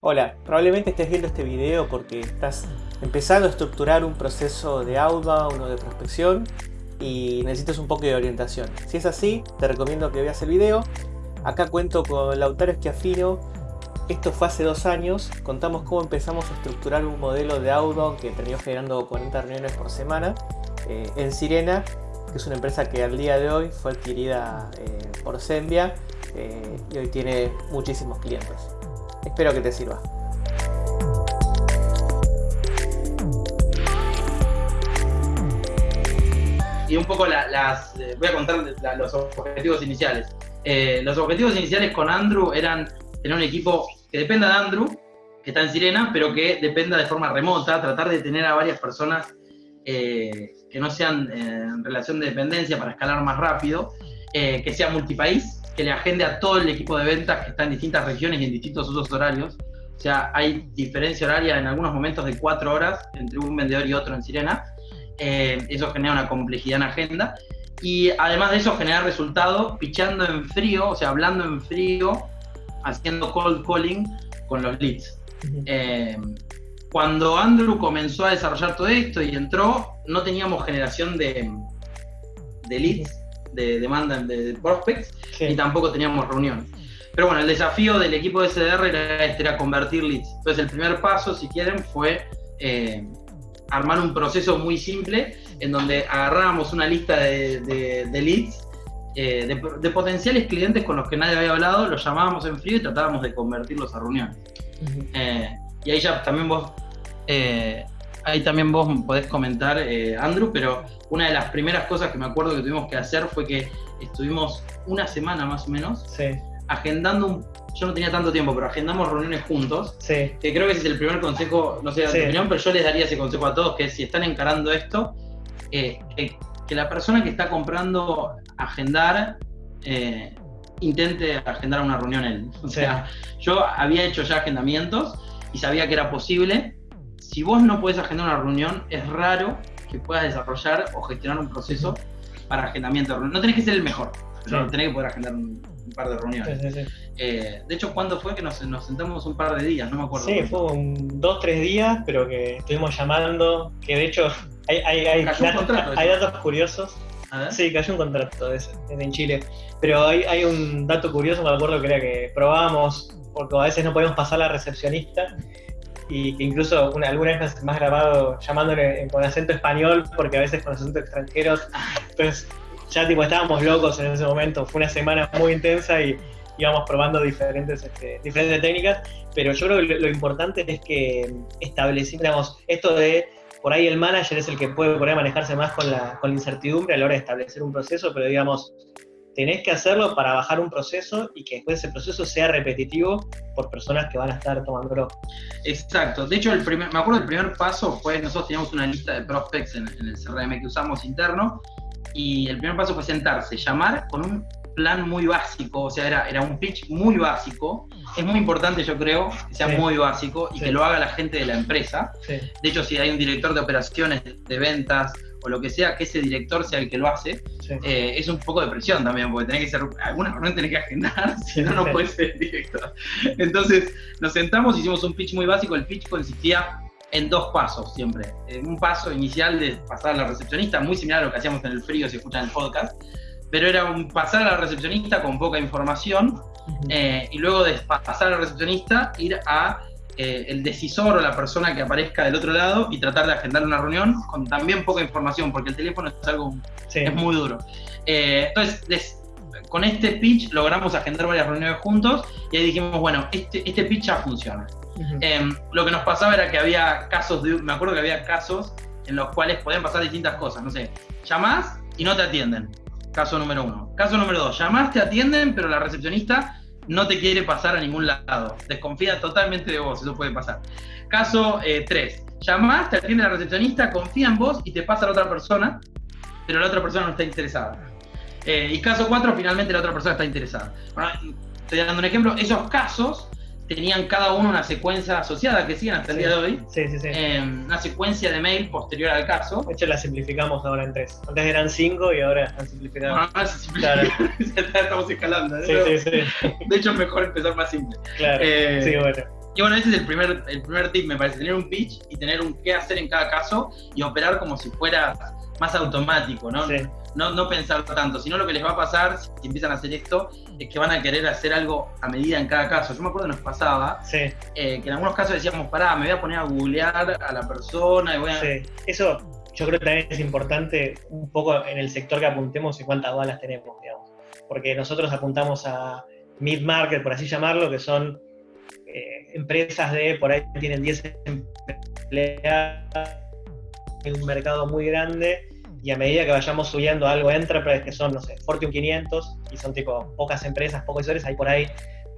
Hola, probablemente estés viendo este video porque estás empezando a estructurar un proceso de outbound o de prospección y necesitas un poco de orientación. Si es así, te recomiendo que veas el video. Acá cuento con Lautaro Esquiafino. Esto fue hace dos años. Contamos cómo empezamos a estructurar un modelo de outbound que terminó generando 40 reuniones por semana eh, en Sirena, que es una empresa que al día de hoy fue adquirida eh, por Sembia eh, y hoy tiene muchísimos clientes. Espero que te sirva. Y un poco las, eh, voy a contar los objetivos iniciales. Eh, los objetivos iniciales con Andrew eran tener un equipo que dependa de Andrew, que está en Sirena, pero que dependa de forma remota, tratar de tener a varias personas eh, que no sean en relación de dependencia para escalar más rápido, que sea multipaís, que le agende a todo el equipo de ventas que está en distintas regiones y en distintos usos horarios. O sea, hay diferencia horaria en algunos momentos de cuatro horas entre un vendedor y otro en Sirena. Eh, eso genera una complejidad en agenda. Y además de eso, genera resultados pichando en frío, o sea, hablando en frío, haciendo cold calling con los leads. Eh, cuando Andrew comenzó a desarrollar todo esto y entró, no teníamos generación de, de leads de demanda de prospects y tampoco teníamos reunión. Pero bueno, el desafío del equipo de SDR era, este, era convertir leads. Entonces el primer paso, si quieren, fue eh, armar un proceso muy simple en donde agarrábamos una lista de, leads, eh, de, potenciales clientes con los que nadie había hablado, los llamábamos en frío y tratábamos de convertirlos a reunión. Eh, y ahí ya también vos ahí también vos podés comentar, eh, Andrew, pero una de las primeras cosas que me acuerdo que tuvimos que hacer fue que estuvimos una semana más o menos agendando un, yo no tenía tanto tiempo, pero agendamos reuniones juntos. Que creo que ese es el primer consejo, no sé de tu opinión, pero yo les daría ese consejo a todos, que es si están encarando esto, eh, que, la persona que está comprando agendar, eh, intente agendar una reunión él. O sea, yo había hecho ya agendamientos y sabía que era posible, si vos no puedes agendar una reunión, es raro que puedas desarrollar o gestionar un proceso para agendamiento No tenés que ser el mejor, pero tenés que poder agendar un, par de reuniones. Eh, de hecho, ¿cuándo fue que nos, sentamos un par de días? No me acuerdo. Sí, fue un, dos, tres días, pero que estuvimos llamando, que de hecho hay, hay, hay, datos, curiosos. Sí, cayó un contrato en Chile. Pero hay, hay un dato curioso, me acuerdo que era que probábamos, porque a veces no podíamos pasar a la recepcionista y que incluso una, alguna vez has grabado llamándole con acento español, porque a veces con acento extranjeros, entonces ya tipo estábamos locos en ese momento, fue una semana muy intensa y íbamos probando diferentes, este, diferentes técnicas, pero yo creo que lo, importante es que establecimos esto de por ahí el manager es el que puede por manejarse más con la, con la incertidumbre a la hora de establecer un proceso, pero digamos, tenés que hacerlo para bajar un proceso y que después ese proceso sea repetitivo por personas que van a estar tomándolo. Exacto. De hecho, el primer, me acuerdo el primer paso fue, nosotros teníamos una lista de prospects en, el CRM que usamos interno y el primer paso fue sentarse, llamar con un plan muy básico, o sea, era, era un pitch muy básico. Es muy importante, yo creo, que sea muy básico y que lo haga la gente de la empresa. De hecho, si hay un director de operaciones, de ventas, o lo que sea, que ese director sea el que lo hace, eh, es un poco de presión también, porque tenés que ser, alguna reunión tenés que agendar, si no, no puedes ser director. Entonces, nos sentamos, hicimos un pitch muy básico, el pitch consistía en dos pasos siempre. En un paso inicial de pasar a la recepcionista, muy similar a lo que hacíamos en el frío si escuchan el podcast, pero era un pasar a la recepcionista con poca información eh, y luego de pasar a la recepcionista ir a eh, el decisor o la persona que aparezca del otro lado y tratar de agendar una reunión con también poca información, porque el teléfono es algo es muy duro. Eh, entonces, con este pitch logramos agendar varias reuniones juntos y ahí dijimos, bueno, este, este pitch ya funciona. Em, lo que nos pasaba era que había casos, de, me acuerdo que había casos en los cuales podían pasar distintas cosas, no sé, llamás y no te atienden. Caso número uno. Caso número dos, llamás, te atienden, pero la recepcionista no te quiere pasar a ningún lado. Desconfía totalmente de vos, eso puede pasar. Caso 3. Eh, Llamás, te atiende la recepcionista, confía en vos y te pasa a la otra persona, pero la otra persona no está interesada. Eh, y caso 4, finalmente la otra persona está interesada. estoy dando un ejemplo. Esos casos tenían cada uno una secuencia asociada que siguen hasta el día de hoy. Sí, sí, sí. Eh, una secuencia de mail posterior al caso. De hecho, la simplificamos ahora en tres. Antes eran cinco y ahora están simplificadas. Ah, se claro. Estamos escalando. Sí, sí, sí. De hecho, es mejor empezar más simple. Claro. Eh, sí, bueno. Y bueno, ese es el primer, el primer tip, me parece, tener un pitch y tener un qué hacer en cada caso y operar como si fuera más automático, ¿no? No, no pensar tanto, sino lo que les va a pasar si empiezan a hacer esto es que van a querer hacer algo a medida en cada caso. Yo me acuerdo que nos pasaba eh, que en algunos casos decíamos, pará, me voy a poner a googlear a la persona y voy a... Sí. Eso yo creo que también es importante un poco en el sector que apuntemos y cuántas balas tenemos, digamos. Porque nosotros apuntamos a mid-market, por así llamarlo, que son eh, empresas de, por ahí tienen 10 empleados en un mercado muy grande y a medida que vayamos subiendo algo enterprise, que son, no sé, Fortune 500, y son tipo pocas empresas, pocos usuarios, ahí por ahí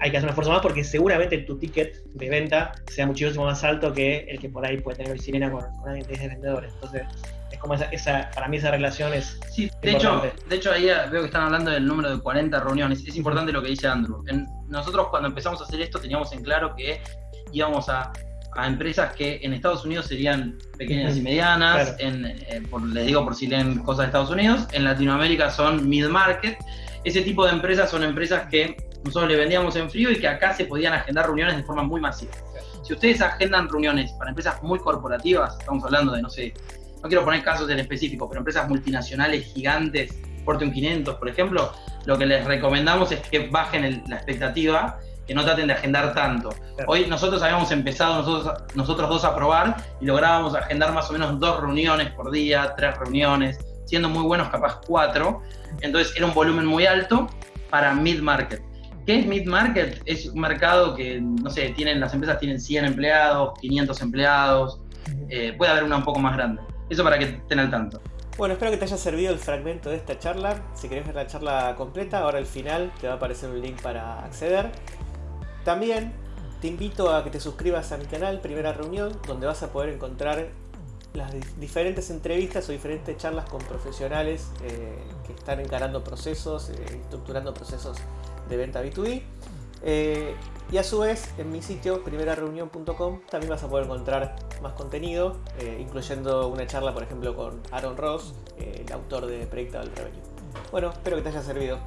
hay que hacer un esfuerzo más porque seguramente tu ticket de venta sea muchísimo más alto que el que por ahí puede tener Sirena con, con alguien de vendedores. Entonces, es como esa, para mí esa relación es. Sí, de hecho, de hecho, ahí veo que están hablando del número de 40 reuniones. Es importante lo que dice Andrew. nosotros, cuando empezamos a hacer esto, teníamos en claro que íbamos a a empresas que en Estados Unidos serían pequeñas y medianas, en, eh, les digo por si leen cosas de Estados Unidos, en Latinoamérica son mid-market. Ese tipo de empresas son empresas que nosotros le vendíamos en frío y que acá se podían agendar reuniones de forma muy masiva. Si ustedes agendan reuniones para empresas muy corporativas, estamos hablando de, no sé, no quiero poner casos en específico, pero empresas multinacionales gigantes, Fortune 500, por ejemplo, lo que les recomendamos es que bajen la expectativa que no traten de agendar tanto. Hoy nosotros habíamos empezado nosotros, nosotros dos a probar y lográbamos agendar más o menos dos reuniones por día, tres reuniones, siendo muy buenos capaz cuatro. Entonces era un volumen muy alto para mid-market. ¿Qué es mid-market? Es un mercado que, no sé, tienen, las empresas tienen 100 empleados, 500 empleados, eh, puede haber una un poco más grande. Eso para que estén al tanto. Bueno, espero que te haya servido el fragmento de esta charla. Si querés ver la charla completa, ahora al final te va a aparecer un link para acceder. También te invito a que te suscribas a mi canal Primera Reunión, donde vas a poder encontrar las diferentes entrevistas o diferentes charlas con profesionales eh, que están encarando procesos, eh, estructurando procesos de venta B2B. Eh, y a su vez, en mi sitio, primerareunión.com, también vas a poder encontrar más contenido, incluyendo una charla, por ejemplo, con Aaron Ross, el autor de Predictable Revenue. Bueno, espero que te haya servido.